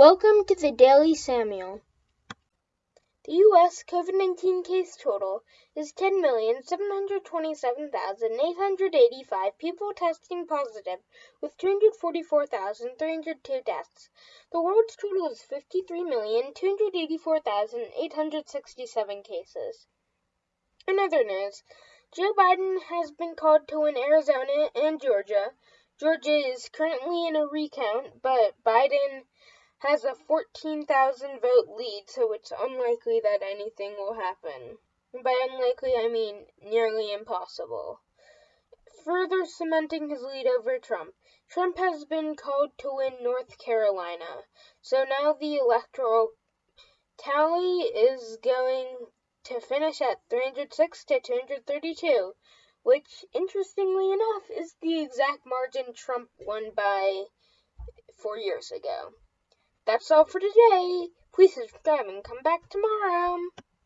Welcome to the Daily Samuel. The U.S. COVID 19 case total is 10,727,885 people testing positive, with 244,302 deaths. The world's total is 53,284,867 cases. In other news, Joe Biden has been called to win Arizona and Georgia. Georgia is currently in a recount, but Biden has a 14,000 vote lead, so it's unlikely that anything will happen. By unlikely, I mean nearly impossible. Further cementing his lead over Trump, Trump has been called to win North Carolina. So now the electoral tally is going to finish at 306 to 232, which, interestingly enough, is the exact margin Trump won by four years ago. That's all for today. Please subscribe and come back tomorrow.